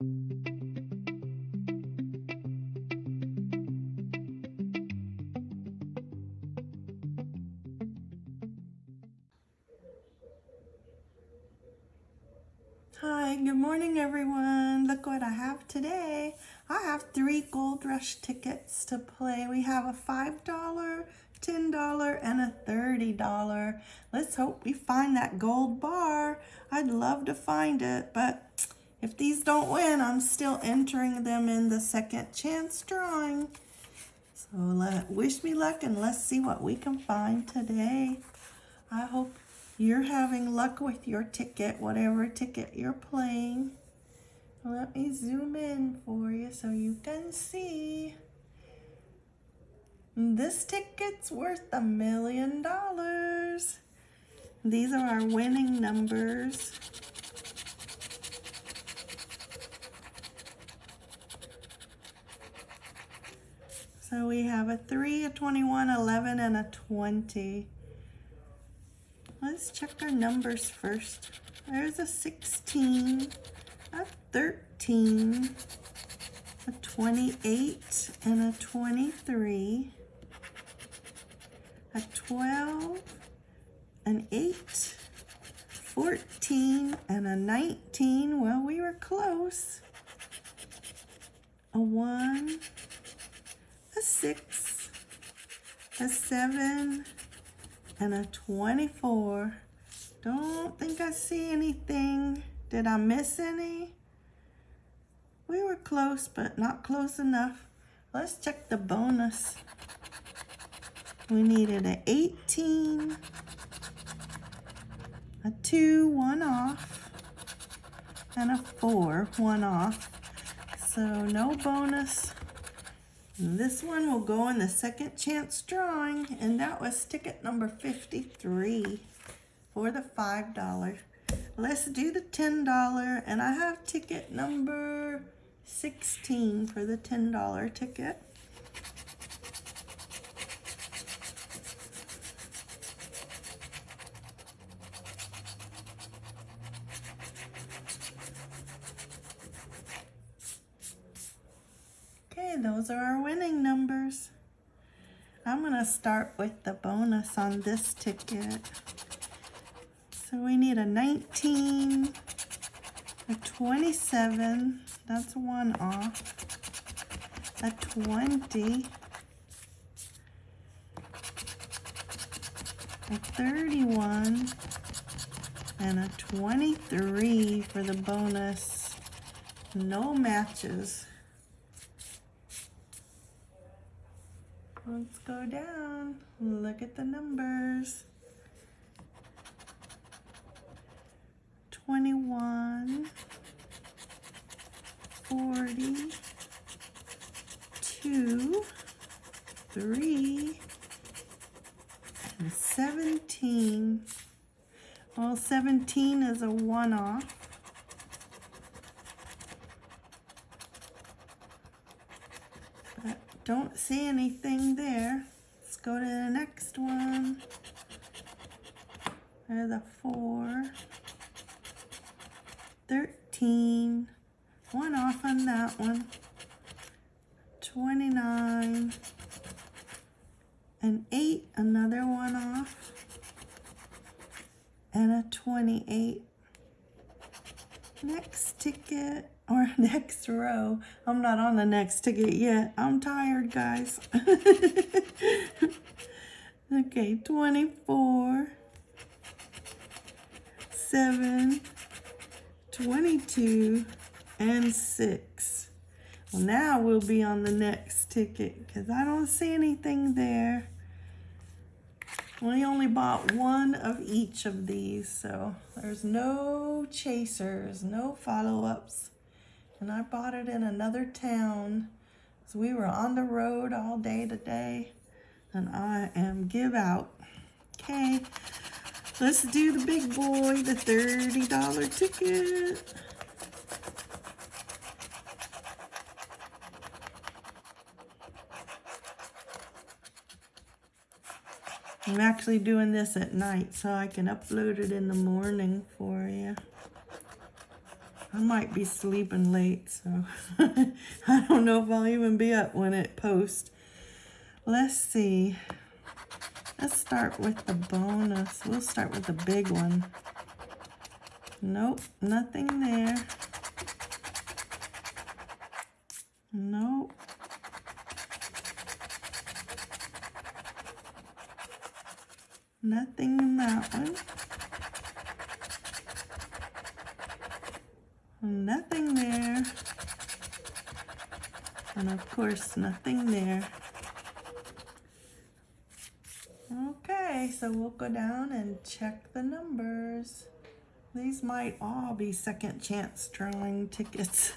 Hi, good morning everyone. Look what I have today. I have three Gold Rush tickets to play. We have a $5, $10, and a $30. Let's hope we find that gold bar. I'd love to find it, but if these don't win, I'm still entering them in the second chance drawing. So let, wish me luck and let's see what we can find today. I hope you're having luck with your ticket, whatever ticket you're playing. Let me zoom in for you so you can see. This ticket's worth a million dollars. These are our winning numbers. So we have a 3, a 21, 11, and a 20. Let's check our numbers first. There's a 16, a 13, a 28, and a 23, a 12, an 8, 14, and a 19. Well, we were close. A 1, 6, a 7, and a 24. Don't think I see anything. Did I miss any? We were close, but not close enough. Let's check the bonus. We needed an 18, a 2, one off, and a 4, one off. So no bonus. This one will go in the second chance drawing, and that was ticket number 53 for the $5. Let's do the $10, and I have ticket number 16 for the $10 ticket. Okay, those are our winning numbers. I'm going to start with the bonus on this ticket. So we need a 19, a 27, that's one off, a 20, a 31, and a 23 for the bonus. No matches. Let's go down. Look at the numbers. 21, 40, 2, 3, and 17. Well, 17 is a one-off. Don't see anything there. Let's go to the next one. There's a 4. 13. One off on that one. 29. An 8. Another one off. And a 28. Next ticket or next row. I'm not on the next ticket yet. I'm tired, guys. okay, 24, 7, 22, and 6. Well, now we'll be on the next ticket because I don't see anything there. We only bought one of each of these, so there's no chasers, no follow-ups. And I bought it in another town. So we were on the road all day today, and I am give out. Okay, let's do the big boy, the $30 ticket. I'm actually doing this at night so I can upload it in the morning for you. I might be sleeping late, so I don't know if I'll even be up when it posts. Let's see. Let's start with the bonus. We'll start with the big one. Nope, nothing there. Nope. Nothing in that one. Nothing there. And of course, nothing there. Okay, so we'll go down and check the numbers. These might all be second chance drawing tickets.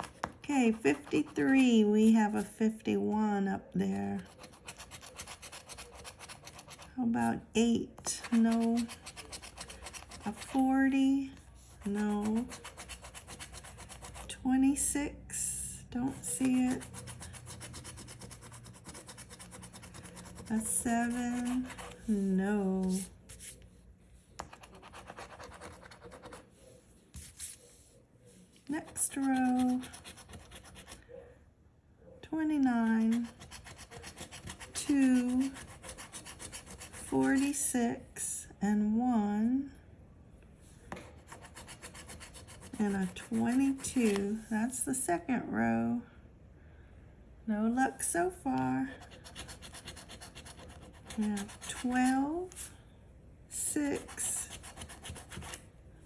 okay, 53. We have a 51 up there. How about 8? No. A 40? No. 26? Don't see it. A 7? No. Next row. 29, 2, 46, and 1, and a 22. That's the second row. No luck so far. Have 12, 6,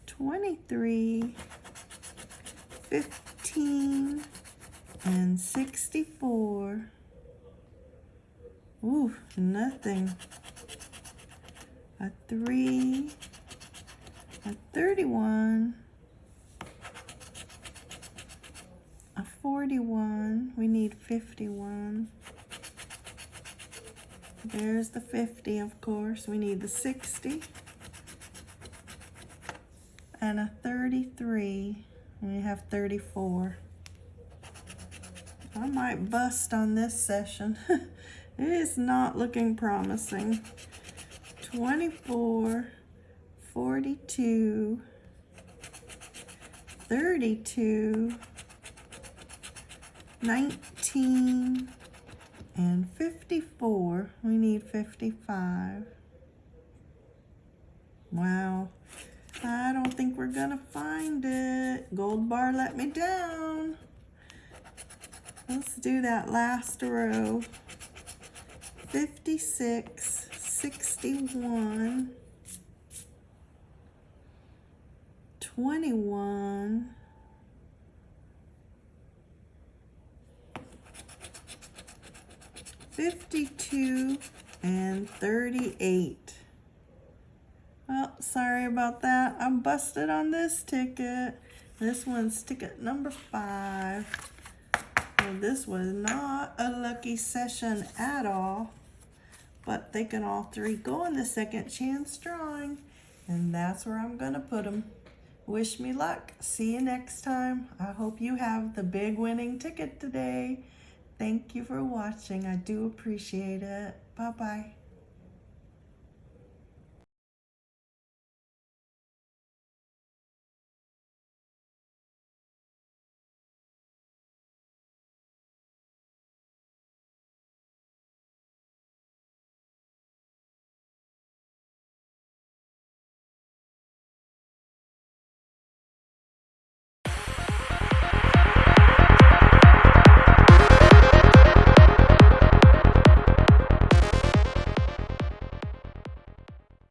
23, 15, and 64. Ooh, nothing. A 3, a 31, 41. We need 51. There's the 50, of course. We need the 60. And a 33. We have 34. I might bust on this session. it is not looking promising. 24, 42, 32, 19, and 54. We need 55. Wow. I don't think we're gonna find it. Gold bar let me down. Let's do that last row. 56, 61, 21, 52 and 38. Well, sorry about that. I'm busted on this ticket. This one's ticket number five. Well, this was not a lucky session at all, but they can all three go in the second chance drawing, and that's where I'm gonna put them. Wish me luck. See you next time. I hope you have the big winning ticket today. Thank you for watching. I do appreciate it. Bye-bye.